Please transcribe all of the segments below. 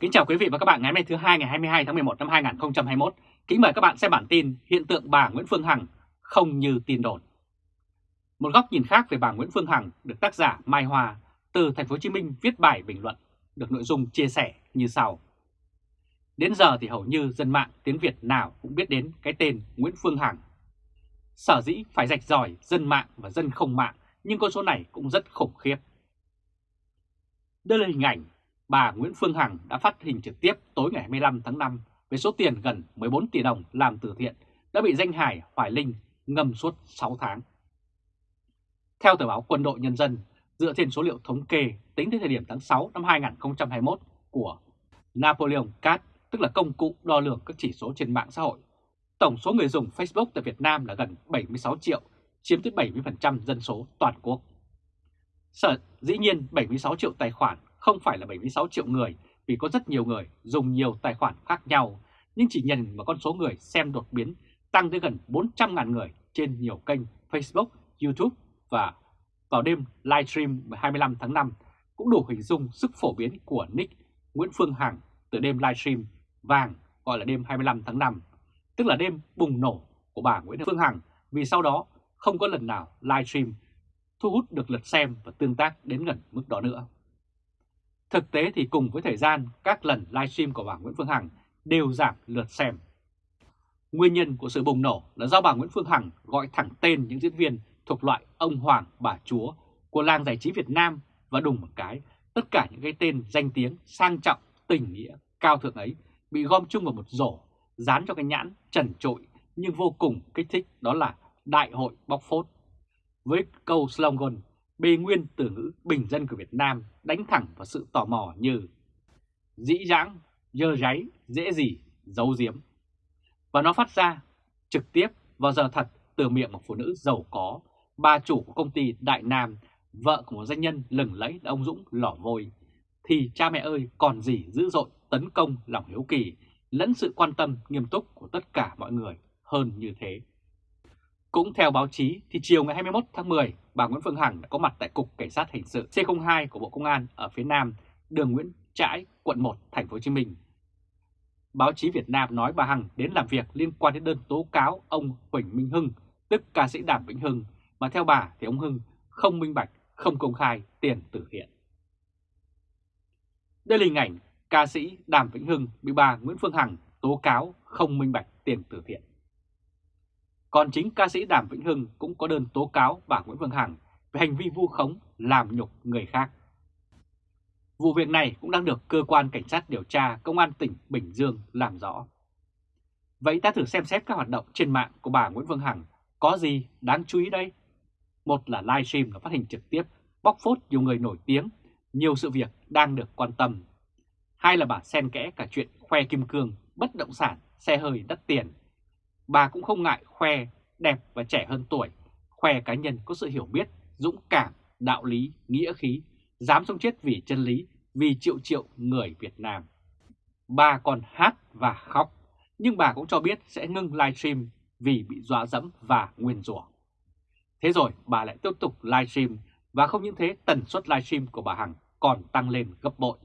Kính chào quý vị và các bạn ngày hôm nay thứ hai, ngày 22 tháng 11 năm 2021. Kính mời các bạn xem bản tin hiện tượng bà Nguyễn Phương Hằng không như tin đồn. Một góc nhìn khác về bà Nguyễn Phương Hằng được tác giả Mai Hòa từ Thành phố Hồ Chí Minh viết bài bình luận, được nội dung chia sẻ như sau. Đến giờ thì hầu như dân mạng tiếng Việt nào cũng biết đến cái tên Nguyễn Phương Hằng. Sở dĩ phải rạch ròi dân mạng và dân không mạng, nhưng con số này cũng rất khủng khiếp. Đây là hình ảnh bà Nguyễn Phương Hằng đã phát hình trực tiếp tối ngày 25 tháng 5 với số tiền gần 14 tỷ đồng làm từ thiện đã bị danh hải Hoài Linh ngâm suốt 6 tháng. Theo tờ báo Quân đội Nhân dân, dựa trên số liệu thống kê tính đến thời điểm tháng 6 năm 2021 của Napoleon Cat, tức là công cụ đo lường các chỉ số trên mạng xã hội, tổng số người dùng Facebook tại Việt Nam là gần 76 triệu, chiếm tới 70% dân số toàn quốc. Sở dĩ nhiên 76 triệu tài khoản không phải là 76 triệu người vì có rất nhiều người dùng nhiều tài khoản khác nhau, nhưng chỉ nhìn vào con số người xem đột biến tăng tới gần 400.000 người trên nhiều kênh Facebook, YouTube và vào đêm livestream 25 tháng 5 cũng đủ hình dung sức phổ biến của nick Nguyễn Phương Hằng từ đêm livestream vàng gọi là đêm 25 tháng 5, tức là đêm bùng nổ của bà Nguyễn Phương Hằng vì sau đó không có lần nào livestream thu hút được lượt xem và tương tác đến gần mức đó nữa. Thực tế thì cùng với thời gian, các lần livestream của bà Nguyễn Phương Hằng đều giảm lượt xem. Nguyên nhân của sự bùng nổ là do bà Nguyễn Phương Hằng gọi thẳng tên những diễn viên thuộc loại ông Hoàng, bà Chúa của làng giải trí Việt Nam và đùng một cái, tất cả những cái tên danh tiếng, sang trọng, tình nghĩa, cao thượng ấy bị gom chung vào một rổ, dán cho cái nhãn trần trội nhưng vô cùng kích thích đó là Đại hội bóc phốt. Với câu slogan bê nguyên từ ngữ bình dân của Việt Nam đánh thẳng vào sự tò mò như dĩ dãng, dơ ráy, dễ gì, giấu giếm. Và nó phát ra trực tiếp vào giờ thật từ miệng một phụ nữ giàu có, bà chủ của công ty Đại Nam, vợ của một doanh nhân lừng lẫy là ông Dũng lỏ vôi. Thì cha mẹ ơi còn gì dữ dội tấn công lòng hiếu kỳ lẫn sự quan tâm nghiêm túc của tất cả mọi người hơn như thế. Cũng theo báo chí thì chiều ngày 21 tháng 10, bà Nguyễn Phương Hằng đã có mặt tại Cục Cảnh sát Hình sự C02 của Bộ Công an ở phía Nam, đường Nguyễn Trãi, quận 1, thành phố Hồ Chí Minh. Báo chí Việt Nam nói bà Hằng đến làm việc liên quan đến đơn tố cáo ông Huỳnh Minh Hưng, tức ca sĩ Đàm Vĩnh Hưng, mà theo bà thì ông Hưng không minh bạch, không công khai tiền từ thiện. Đây là hình ảnh ca sĩ Đàm Vĩnh Hưng bị bà Nguyễn Phương Hằng tố cáo không minh bạch tiền từ thiện. Còn chính ca sĩ Đàm Vĩnh Hưng cũng có đơn tố cáo bà Nguyễn Phương Hằng về hành vi vu khống làm nhục người khác. Vụ việc này cũng đang được cơ quan cảnh sát điều tra công an tỉnh Bình Dương làm rõ. Vậy ta thử xem xét các hoạt động trên mạng của bà Nguyễn Phương Hằng có gì đáng chú ý đây? Một là livestream và phát hình trực tiếp bóc phốt nhiều người nổi tiếng, nhiều sự việc đang được quan tâm. Hai là bà xen kẽ cả chuyện khoe kim cương, bất động sản, xe hơi đắt tiền bà cũng không ngại khoe đẹp và trẻ hơn tuổi, khoe cá nhân có sự hiểu biết, dũng cảm, đạo lý, nghĩa khí, dám sống chết vì chân lý, vì triệu triệu người Việt Nam. Bà còn hát và khóc, nhưng bà cũng cho biết sẽ ngưng livestream vì bị dọa dẫm và nguyền rủa. Thế rồi bà lại tiếp tục livestream và không những thế tần suất livestream của bà Hằng còn tăng lên gấp bội.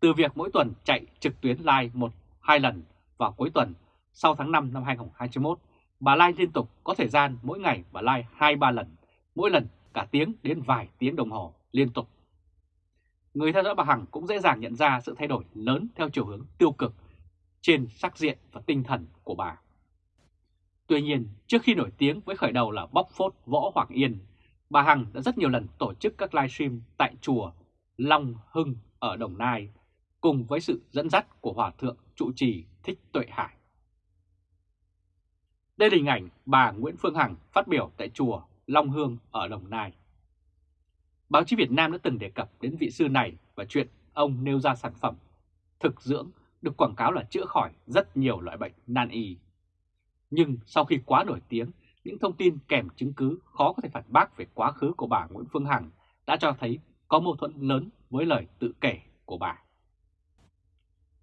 Từ việc mỗi tuần chạy trực tuyến live một hai lần vào cuối tuần sau tháng 5 năm 2021, bà Lai liên tục có thời gian mỗi ngày bà Lai 2-3 lần, mỗi lần cả tiếng đến vài tiếng đồng hồ liên tục. Người theo dõi bà Hằng cũng dễ dàng nhận ra sự thay đổi lớn theo chiều hướng tiêu cực trên sắc diện và tinh thần của bà. Tuy nhiên, trước khi nổi tiếng với khởi đầu là bóc phốt Võ Hoàng Yên, bà Hằng đã rất nhiều lần tổ chức các livestream tại chùa Long Hưng ở Đồng Nai, cùng với sự dẫn dắt của Hòa Thượng trụ trì Thích Tuệ Hải. Đây là hình ảnh bà Nguyễn Phương Hằng phát biểu tại chùa Long Hương ở Đồng Nai. Báo chí Việt Nam đã từng đề cập đến vị sư này và chuyện ông nêu ra sản phẩm thực dưỡng được quảng cáo là chữa khỏi rất nhiều loại bệnh nan y. Nhưng sau khi quá nổi tiếng, những thông tin kèm chứng cứ khó có thể phản bác về quá khứ của bà Nguyễn Phương Hằng đã cho thấy có mâu thuẫn lớn với lời tự kể của bà.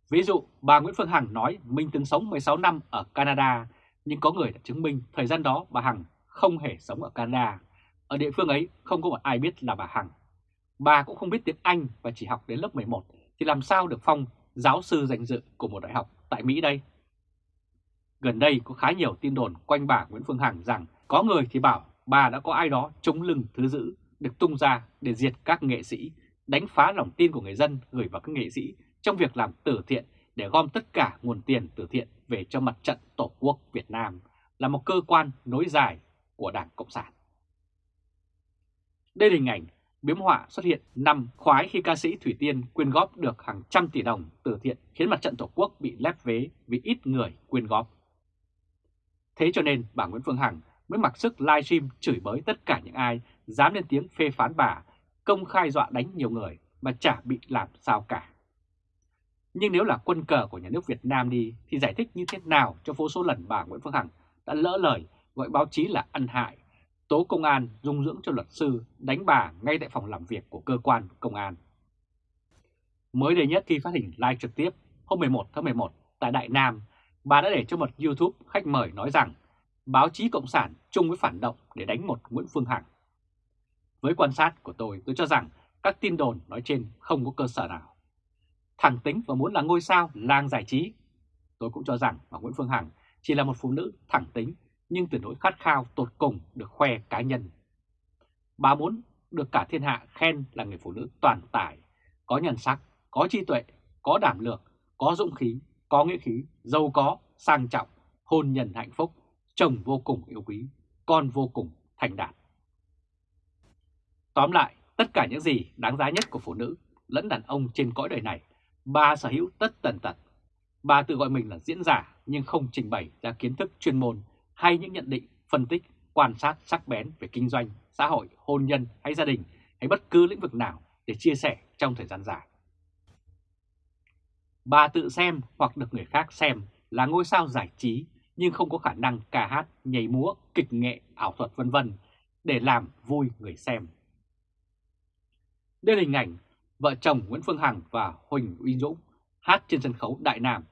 Ví dụ, bà Nguyễn Phương Hằng nói mình từng sống 16 năm ở Canada nhưng có người đã chứng minh thời gian đó bà Hằng không hề sống ở Canada. Ở địa phương ấy không có một ai biết là bà Hằng. Bà cũng không biết tiếng Anh và chỉ học đến lớp 11 thì làm sao được phong giáo sư danh dự của một đại học tại Mỹ đây? Gần đây có khá nhiều tin đồn quanh bà Nguyễn Phương Hằng rằng có người thì bảo bà đã có ai đó chống lưng thứ dữ được tung ra để diệt các nghệ sĩ, đánh phá lòng tin của người dân gửi vào các nghệ sĩ trong việc làm từ thiện để gom tất cả nguồn tiền từ thiện về cho mặt trận Tổ quốc Việt Nam là một cơ quan nối dài của Đảng Cộng sản. Đây là hình ảnh biếm họa xuất hiện năm khoái khi ca sĩ Thủy Tiên quyên góp được hàng trăm tỷ đồng từ thiện khiến mặt trận Tổ quốc bị lép vế vì ít người quyên góp. Thế cho nên bà Nguyễn Phương Hằng mới mặc sức livestream chửi bới tất cả những ai dám lên tiếng phê phán bà, công khai dọa đánh nhiều người mà chả bị làm sao cả. Nhưng nếu là quân cờ của nhà nước Việt Nam đi thì giải thích như thế nào cho vô số lần bà Nguyễn Phương Hằng đã lỡ lời gọi báo chí là ăn hại, tố công an dung dưỡng cho luật sư đánh bà ngay tại phòng làm việc của cơ quan công an. Mới đây nhất khi phát hình live trực tiếp hôm 11 tháng 11 tại Đại Nam, bà đã để cho một YouTube khách mời nói rằng báo chí Cộng sản chung với phản động để đánh một Nguyễn Phương Hằng. Với quan sát của tôi, tôi cho rằng các tin đồn nói trên không có cơ sở nào. Thẳng tính và muốn là ngôi sao làng giải trí. Tôi cũng cho rằng bà Nguyễn Phương Hằng chỉ là một phụ nữ thẳng tính nhưng tuyệt đối khát khao tột cùng được khoe cá nhân. Bà muốn được cả thiên hạ khen là người phụ nữ toàn tài, có nhân sắc, có trí tuệ, có đảm lược, có dũng khí, có nghĩa khí, giàu có, sang trọng, hôn nhân hạnh phúc, chồng vô cùng yêu quý, con vô cùng thành đạt. Tóm lại, tất cả những gì đáng giá nhất của phụ nữ lẫn đàn ông trên cõi đời này, bà sở hữu tất tần tật. Bà tự gọi mình là diễn giả nhưng không trình bày ra kiến thức chuyên môn hay những nhận định, phân tích, quan sát sắc bén về kinh doanh, xã hội, hôn nhân hay gia đình hay bất cứ lĩnh vực nào để chia sẻ trong thời gian dài. Bà tự xem hoặc được người khác xem là ngôi sao giải trí nhưng không có khả năng ca hát, nhảy múa, kịch nghệ, ảo thuật vân vân để làm vui người xem. Đây là hình ảnh vợ chồng Nguyễn Phương Hằng và Huỳnh Uy Dũng hát trên sân khấu Đại Nam.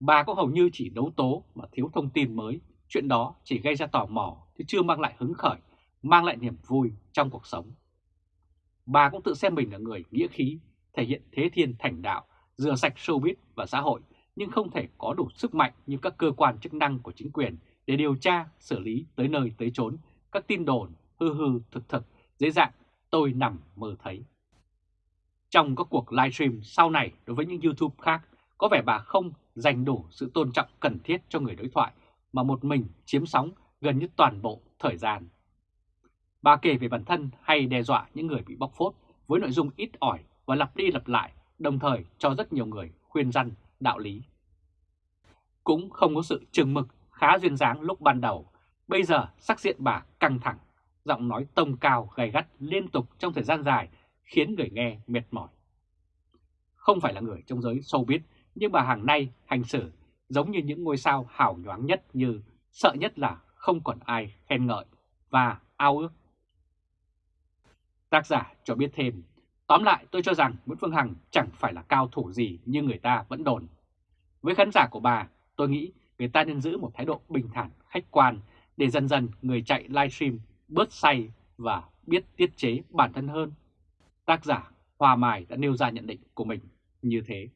Bà cũng hầu như chỉ đấu tố mà thiếu thông tin mới, chuyện đó chỉ gây ra tò mò chứ chưa mang lại hứng khởi, mang lại niềm vui trong cuộc sống. Bà cũng tự xem mình là người nghĩa khí, thể hiện thế thiên thành đạo, rửa sạch showbiz và xã hội nhưng không thể có đủ sức mạnh như các cơ quan chức năng của chính quyền để điều tra, xử lý tới nơi tới chốn các tin đồn hư hư thực thực dưới dạng tôi nằm mơ thấy. Trong các cuộc livestream sau này đối với những YouTube khác, có vẻ bà không dành đủ sự tôn trọng cần thiết cho người đối thoại mà một mình chiếm sóng gần như toàn bộ thời gian. Bà kể về bản thân hay đe dọa những người bị bóc phốt với nội dung ít ỏi và lặp đi lặp lại, đồng thời cho rất nhiều người khuyên răn đạo lý. Cũng không có sự trừng mực khá duyên dáng lúc ban đầu, bây giờ sắc diện bà căng thẳng, giọng nói tông cao gay gắt liên tục trong thời gian dài khiến người nghe mệt mỏi. Không phải là người trong giới showbiz, nhưng bà hàng nay hành xử giống như những ngôi sao hào nhoáng nhất như sợ nhất là không còn ai khen ngợi và ao ước. Tác giả cho biết thêm, tóm lại tôi cho rằng Nguyễn Phương Hằng chẳng phải là cao thủ gì như người ta vẫn đồn. Với khán giả của bà, tôi nghĩ người ta nên giữ một thái độ bình thản, khách quan để dần dần người chạy livestream bớt say và biết tiết chế bản thân hơn. Tác giả Hòa Mài đã nêu ra nhận định của mình như thế.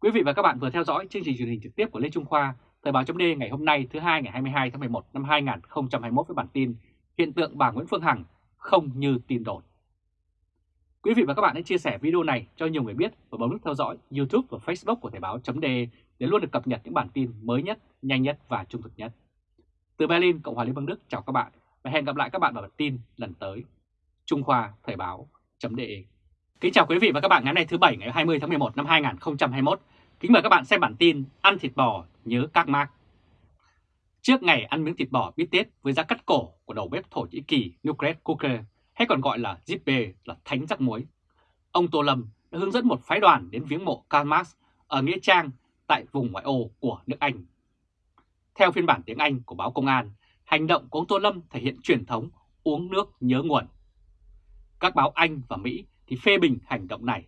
Quý vị và các bạn vừa theo dõi chương trình truyền hình trực tiếp của Lê Trung Khoa, Thời báo chấm ngày hôm nay thứ hai ngày 22 tháng 11 năm 2021 với bản tin Hiện tượng bà Nguyễn Phương Hằng không như tin đồn. Quý vị và các bạn hãy chia sẻ video này cho nhiều người biết và bấm nút theo dõi YouTube và Facebook của Thời báo chấm để luôn được cập nhật những bản tin mới nhất, nhanh nhất và trung thực nhất. Từ Berlin, Cộng hòa Liên bang Đức chào các bạn và hẹn gặp lại các bạn vào bản tin lần tới. Trung Khoa Thời báo .de Kính chào quý vị và các bạn ngày hôm nay thứ Bảy ngày 20 tháng 11 năm 2021. Kính mời các bạn xem bản tin ăn thịt bò nhớ các mác. Trước ngày ăn miếng thịt bò bít tết với giá cắt cổ của đầu bếp Thổ Nhĩ Kỳ Nukret Cooker hay còn gọi là Zippe là thánh rắc muối. Ông Tô Lâm đã hướng dẫn một phái đoàn đến viếng mộ Karl Marx ở Nghĩa Trang tại vùng ngoại ô của nước Anh. Theo phiên bản tiếng Anh của báo Công an, hành động của ông Tô Lâm thể hiện truyền thống uống nước nhớ nguồn. Các báo Anh và Mỹ thì phê bình hành động này.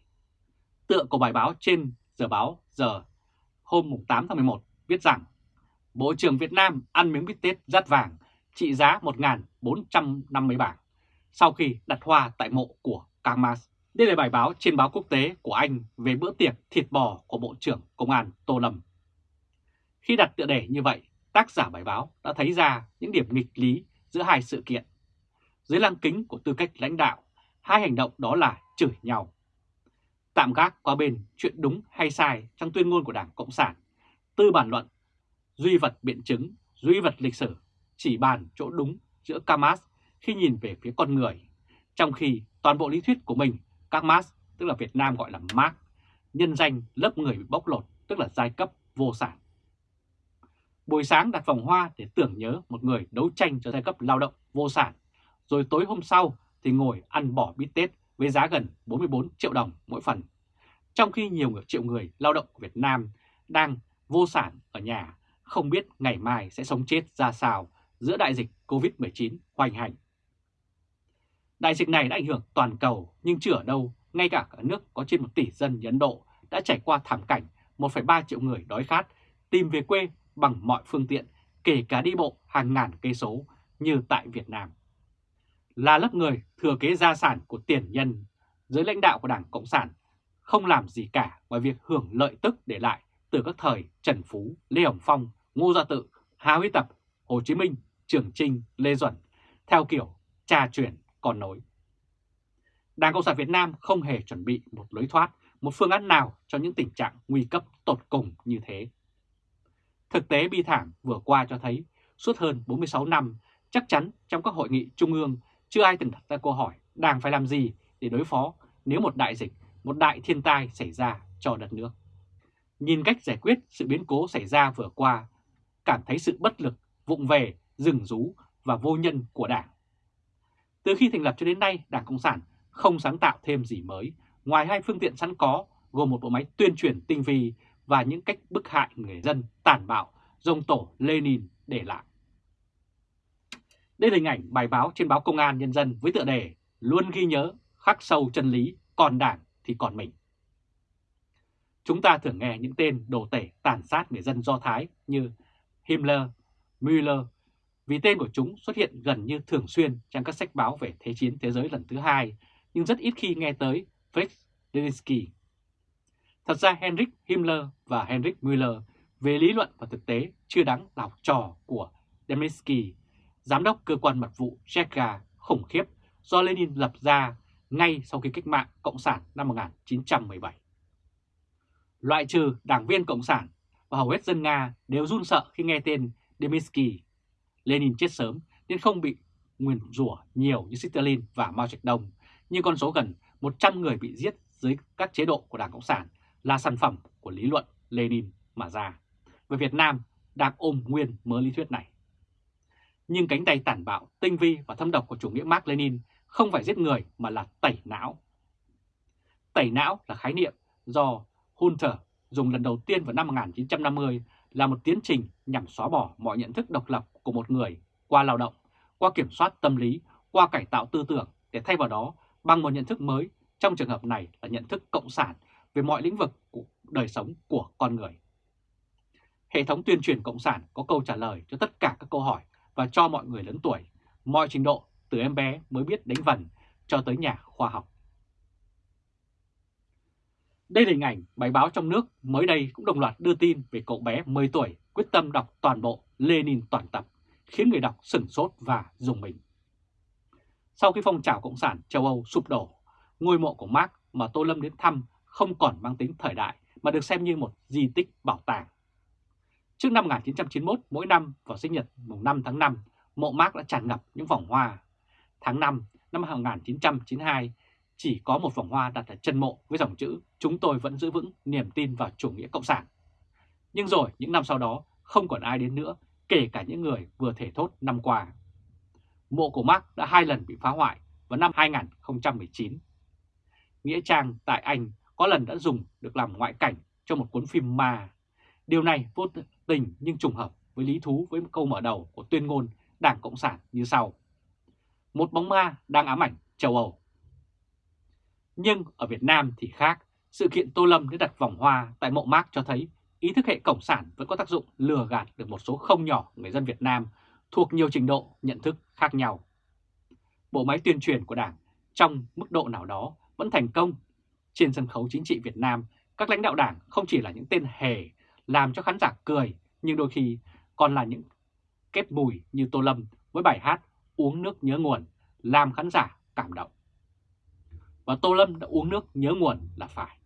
Tựa của bài báo trên giờ báo giờ hôm 8 tháng 11 viết rằng Bộ trưởng Việt Nam ăn miếng bít tết rát vàng trị giá 1.450 bảng sau khi đặt hoa tại mộ của Kamas. Đây là bài báo trên báo quốc tế của Anh về bữa tiệc thịt bò của Bộ trưởng Công an Tô Lâm. Khi đặt tựa đề như vậy, tác giả bài báo đã thấy ra những điểm nghịch lý giữa hai sự kiện. Dưới lăng kính của tư cách lãnh đạo, hai hành động đó là chửi nhau. Tạm gác qua bên chuyện đúng hay sai trong tuyên ngôn của Đảng Cộng sản, tư bản luận, duy vật biện chứng, duy vật lịch sử, chỉ bàn chỗ đúng giữa Kamas khi nhìn về phía con người, trong khi toàn bộ lý thuyết của mình, các Marx, tức là Việt Nam gọi là Marx, nhân danh lớp người bị bóc lột, tức là giai cấp vô sản. Buổi sáng đặt vòng hoa để tưởng nhớ một người đấu tranh cho giai cấp lao động vô sản, rồi tối hôm sau thì ngồi ăn bỏ bít tết với giá gần 44 triệu đồng mỗi phần. Trong khi nhiều người triệu người lao động của Việt Nam đang vô sản ở nhà, không biết ngày mai sẽ sống chết ra sao giữa đại dịch COVID-19 hoành hành. Đại dịch này đã ảnh hưởng toàn cầu nhưng chưa ở đâu, ngay cả cả nước có trên 1 tỷ dân như Ấn Độ đã trải qua thảm cảnh 1,3 triệu người đói khát tìm về quê bằng mọi phương tiện, kể cả đi bộ hàng ngàn cây số như tại Việt Nam. Là lớp người thừa kế gia sản của tiền nhân, dưới lãnh đạo của Đảng Cộng sản không làm gì cả ngoài việc hưởng lợi tức để lại từ các thời Trần Phú, Lê Hồng Phong, Ngô Gia Tự, Hà Huy Tập, Hồ Chí Minh, Trường Trinh, Lê Duẩn, theo kiểu trà truyền còn nối. Đảng Cộng sản Việt Nam không hề chuẩn bị một lối thoát, một phương án nào cho những tình trạng nguy cấp tột cùng như thế. Thực tế bi thảm vừa qua cho thấy suốt hơn 46 năm, chắc chắn trong các hội nghị trung ương chưa ai từng đặt ra câu hỏi Đảng phải làm gì để đối phó nếu một đại dịch, một đại thiên tai xảy ra cho đất nước. Nhìn cách giải quyết sự biến cố xảy ra vừa qua, cảm thấy sự bất lực, vụng về, rừng rú và vô nhân của Đảng. Từ khi thành lập cho đến nay, Đảng Cộng sản không sáng tạo thêm gì mới, ngoài hai phương tiện sẵn có gồm một bộ máy tuyên truyền tinh vi và những cách bức hại người dân tàn bạo dòng tổ Lenin để lại. Đây là hình ảnh bài báo trên báo Công an Nhân dân với tựa đề Luôn ghi nhớ, khắc sâu chân lý, còn đảng thì còn mình. Chúng ta thường nghe những tên đồ tể tàn sát người dân Do Thái như Himmler, Müller vì tên của chúng xuất hiện gần như thường xuyên trong các sách báo về Thế chiến thế giới lần thứ hai, nhưng rất ít khi nghe tới Fritz Delinsky. Thật ra henrik Himmler và henrik Müller về lý luận và thực tế chưa đáng là học trò của Delinsky, giám đốc cơ quan mật vụ Cheka khủng khiếp do Lenin lập ra ngay sau khi cách mạng Cộng sản năm 1917. Loại trừ đảng viên Cộng sản và hầu hết dân Nga đều run sợ khi nghe tên Deminsky Lenin chết sớm nên không bị nguyền rủa nhiều như Stalin và Mao Trạch Đông, nhưng con số gần 100 người bị giết dưới các chế độ của Đảng Cộng sản là sản phẩm của lý luận Lenin mà ra. Về Việt Nam đang ôm nguyên mớ lý thuyết này. Nhưng cánh tay tàn bạo, tinh vi và thâm độc của chủ nghĩa Mark Lenin không phải giết người mà là tẩy não. Tẩy não là khái niệm do Hunter dùng lần đầu tiên vào năm 1950 là một tiến trình nhằm xóa bỏ mọi nhận thức độc lập của một người qua lao động, qua kiểm soát tâm lý, qua cải tạo tư tưởng để thay vào đó bằng một nhận thức mới, trong trường hợp này là nhận thức cộng sản về mọi lĩnh vực của đời sống của con người. Hệ thống tuyên truyền cộng sản có câu trả lời cho tất cả các câu hỏi và cho mọi người lớn tuổi, mọi trình độ từ em bé mới biết đánh vần cho tới nhà khoa học. Đây là hình ảnh bài báo trong nước mới đây cũng đồng loạt đưa tin về cậu bé 10 tuổi quyết tâm đọc toàn bộ Lenin toàn tập, khiến người đọc sửng sốt và dùng mình. Sau khi phong trào Cộng sản châu Âu sụp đổ, ngôi mộ của Marx mà Tô Lâm đến thăm không còn mang tính thời đại mà được xem như một di tích bảo tàng. Trước năm 1991, mỗi năm vào sinh nhật mùng 5 tháng 5, mộ Marx đã tràn ngập những vòng hoa. Tháng 5 năm 1992, chỉ có một vòng hoa đặt ở chân mộ với dòng chữ chúng tôi vẫn giữ vững niềm tin vào chủ nghĩa cộng sản. Nhưng rồi những năm sau đó không còn ai đến nữa, kể cả những người vừa thể thốt năm qua. Mộ của Mark đã hai lần bị phá hoại vào năm 2019. Nghĩa trang tại Anh có lần đã dùng được làm ngoại cảnh cho một cuốn phim ma. Điều này vô tình nhưng trùng hợp với lý thú với một câu mở đầu của tuyên ngôn Đảng Cộng sản như sau. Một bóng ma đang ám ảnh châu Âu. Nhưng ở Việt Nam thì khác, sự kiện Tô Lâm đã đặt vòng hoa tại mộ mác cho thấy ý thức hệ cộng sản vẫn có tác dụng lừa gạt được một số không nhỏ người dân Việt Nam thuộc nhiều trình độ nhận thức khác nhau. Bộ máy tuyên truyền của Đảng trong mức độ nào đó vẫn thành công. Trên sân khấu chính trị Việt Nam, các lãnh đạo đảng không chỉ là những tên hề làm cho khán giả cười, nhưng đôi khi còn là những kết mùi như Tô Lâm với bài hát Uống nước nhớ nguồn, làm khán giả cảm động. Và Tô Lâm đã uống nước nhớ nguồn là phải.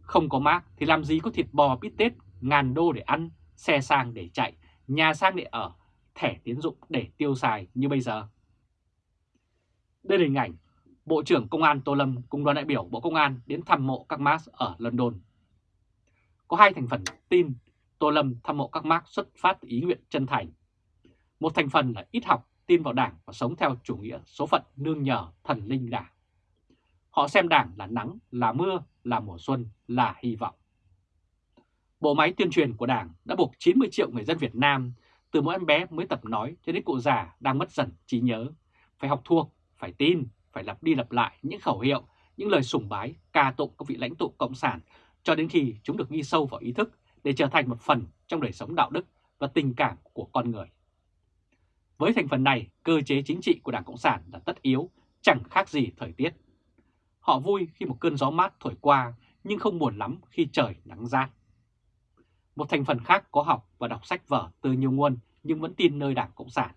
Không có mác thì làm gì có thịt bò bít tết, ngàn đô để ăn, xe sang để chạy, nhà sang để ở, thẻ tiến dụng để tiêu xài như bây giờ. Đây là hình ảnh Bộ trưởng Công an Tô Lâm cùng đoàn đại biểu Bộ Công an đến thăm mộ các Marx ở London. Có hai thành phần tin Tô Lâm thăm mộ các Marx xuất phát ý nguyện chân thành. Một thành phần là ít học, tin vào đảng và sống theo chủ nghĩa số phận nương nhờ thần linh đảng. Họ xem đảng là nắng, là mưa, là mùa xuân, là hy vọng. Bộ máy tuyên truyền của đảng đã buộc 90 triệu người dân Việt Nam, từ mỗi em bé mới tập nói cho đến cụ già đang mất dần trí nhớ, phải học thuộc, phải tin, phải lặp đi lặp lại những khẩu hiệu, những lời sùng bái, ca tụng các vị lãnh tụ Cộng sản cho đến khi chúng được ghi sâu vào ý thức để trở thành một phần trong đời sống đạo đức và tình cảm của con người. Với thành phần này, cơ chế chính trị của Đảng Cộng sản là tất yếu, chẳng khác gì thời tiết. Họ vui khi một cơn gió mát thổi qua, nhưng không buồn lắm khi trời nắng rát. Một thành phần khác có học và đọc sách vở từ nhiều nguồn nhưng vẫn tin nơi Đảng Cộng sản.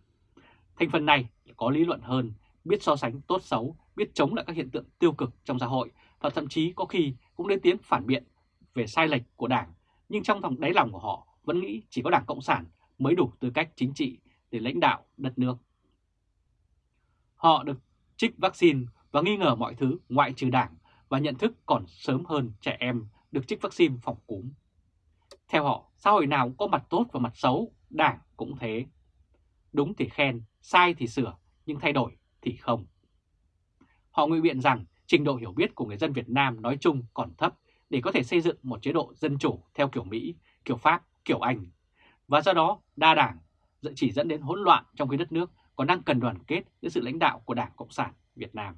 Thành phần này có lý luận hơn, biết so sánh tốt xấu, biết chống lại các hiện tượng tiêu cực trong xã hội và thậm chí có khi cũng lên tiếng phản biện về sai lệch của Đảng, nhưng trong thòng đáy lòng của họ vẫn nghĩ chỉ có Đảng Cộng sản mới đủ tư cách chính trị để lãnh đạo đất nước. Họ được trích vaccine và nghi ngờ mọi thứ ngoại trừ Đảng và nhận thức còn sớm hơn trẻ em được trích vaccine phòng cúm. Theo họ, xã hội nào cũng có mặt tốt và mặt xấu, Đảng cũng thế. Đúng thì khen, sai thì sửa, nhưng thay đổi thì không. Họ ngụy biện rằng trình độ hiểu biết của người dân Việt Nam nói chung còn thấp để có thể xây dựng một chế độ dân chủ theo kiểu Mỹ, kiểu Pháp, kiểu Anh. Và do đó đa đảng chỉ dẫn đến hỗn loạn trong khi đất nước còn đang cần đoàn kết dưới sự lãnh đạo của Đảng Cộng sản Việt Nam.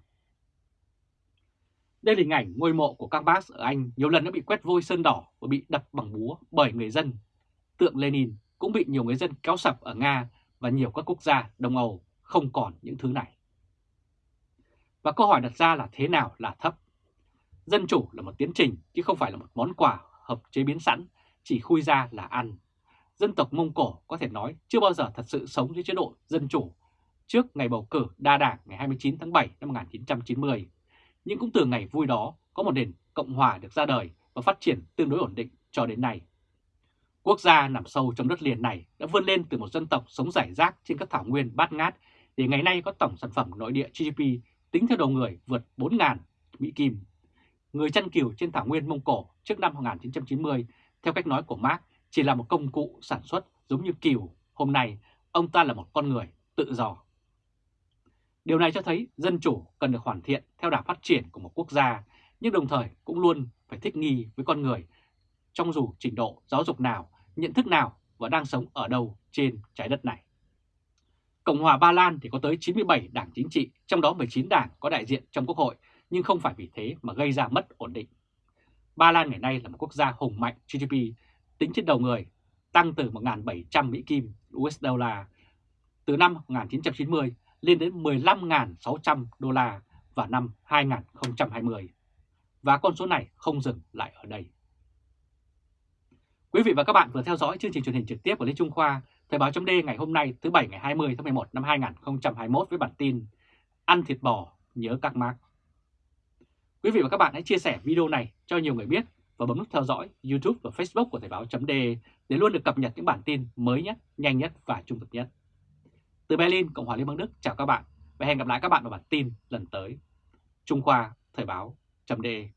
Đây là hình ảnh ngôi mộ của các bác ở Anh nhiều lần đã bị quét vôi sơn đỏ và bị đập bằng búa bởi người dân. Tượng Lenin cũng bị nhiều người dân kéo sập ở Nga và nhiều các quốc gia Đông Âu không còn những thứ này. Và câu hỏi đặt ra là thế nào là thấp? Dân chủ là một tiến trình chứ không phải là một món quà hợp chế biến sẵn, chỉ khui ra là ăn. Dân tộc Mông Cổ có thể nói chưa bao giờ thật sự sống dưới chế độ dân chủ trước ngày bầu cử đa đảng ngày 29 tháng 7 năm 1990. Nhưng cũng từ ngày vui đó có một nền Cộng Hòa được ra đời và phát triển tương đối ổn định cho đến nay. Quốc gia nằm sâu trong đất liền này đã vươn lên từ một dân tộc sống rải rác trên các thảo nguyên bát ngát để ngày nay có tổng sản phẩm nội địa GDP tính theo đầu người vượt 4.000 Mỹ Kim. Người chăn cừu trên thảo nguyên Mông Cổ trước năm 1990, theo cách nói của Marx, chỉ là một công cụ sản xuất giống như cừu. Hôm nay, ông ta là một con người tự do. Điều này cho thấy dân chủ cần được hoàn thiện theo đà phát triển của một quốc gia, nhưng đồng thời cũng luôn phải thích nghi với con người trong dù trình độ giáo dục nào, nhận thức nào và đang sống ở đâu trên trái đất này. Cộng hòa Ba Lan thì có tới 97 đảng chính trị, trong đó 19 đảng có đại diện trong quốc hội, nhưng không phải vì thế mà gây ra mất ổn định. Ba Lan ngày nay là một quốc gia hùng mạnh GDP tính trên đầu người, tăng từ 1.700 Mỹ Kim USD từ năm 1990 lên đến 15.600 đô la vào năm 2020. Và con số này không dừng lại ở đây. Quý vị và các bạn vừa theo dõi chương trình truyền hình trực tiếp của Lê Trung Khoa Thời báo chấm ngày hôm nay thứ Bảy ngày 20 tháng 11 năm 2021 với bản tin Ăn thịt bò nhớ các mác. Quý vị và các bạn hãy chia sẻ video này cho nhiều người biết và bấm nút theo dõi YouTube và Facebook của Thời báo .de để luôn được cập nhật những bản tin mới nhất, nhanh nhất và trung thực nhất. Từ Berlin, Cộng hòa Liên bang Đức chào các bạn và hẹn gặp lại các bạn vào bản tin lần tới. Trung Khoa Thời báo .de